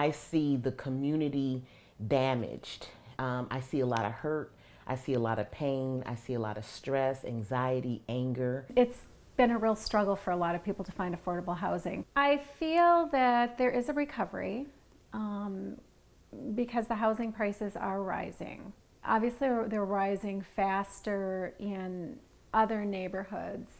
I see the community damaged. Um, I see a lot of hurt. I see a lot of pain. I see a lot of stress, anxiety, anger. It's been a real struggle for a lot of people to find affordable housing. I feel that there is a recovery um, because the housing prices are rising. Obviously, they're rising faster in other neighborhoods,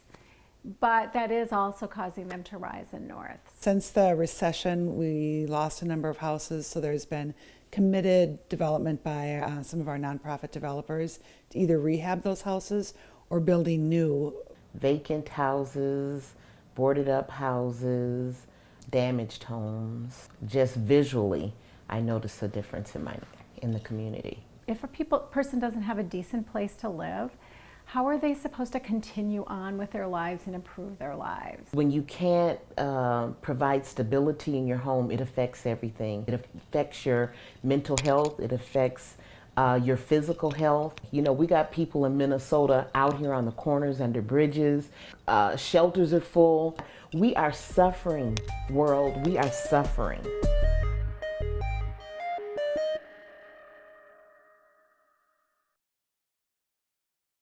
but that is also causing them to rise in North. Since the recession, we lost a number of houses, so there's been committed development by uh, some of our nonprofit developers to either rehab those houses or building new. Vacant houses, boarded up houses, damaged homes. Just visually, I notice a difference in my in the community. If a people, person doesn't have a decent place to live, how are they supposed to continue on with their lives and improve their lives? When you can't uh, provide stability in your home, it affects everything. It affects your mental health, it affects uh, your physical health. You know, we got people in Minnesota out here on the corners under bridges. Uh, shelters are full. We are suffering, world. We are suffering.